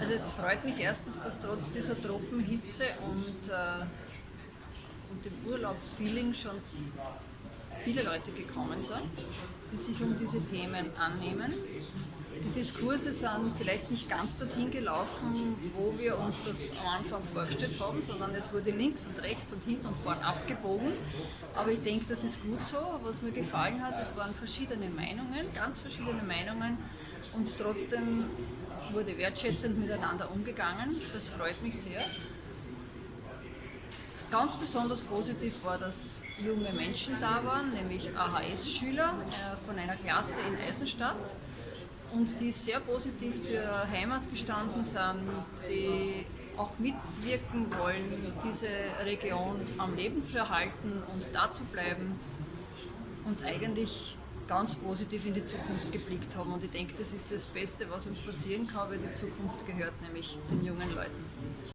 Also es freut mich erstens, dass trotz dieser Tropenhitze und, äh, und dem Urlaubsfeeling schon viele Leute gekommen sind, die sich um diese Themen annehmen. Die Diskurse sind vielleicht nicht ganz dorthin gelaufen, wo wir uns das am Anfang vorgestellt haben, sondern es wurde links und rechts und hinten und vorn abgebogen. Aber ich denke, das ist gut so. Was mir gefallen hat, es waren verschiedene Meinungen, ganz verschiedene Meinungen und trotzdem wurde wertschätzend miteinander umgegangen. Das freut mich sehr. Ganz besonders positiv war, dass junge Menschen da waren, nämlich AHS-Schüler äh, von einer Klasse in Eisenstadt und die sehr positiv zur Heimat gestanden sind, die auch mitwirken wollen, diese Region am Leben zu erhalten und da zu bleiben und eigentlich ganz positiv in die Zukunft geblickt haben. Und ich denke, das ist das Beste, was uns passieren kann, weil die Zukunft gehört nämlich den jungen Leuten.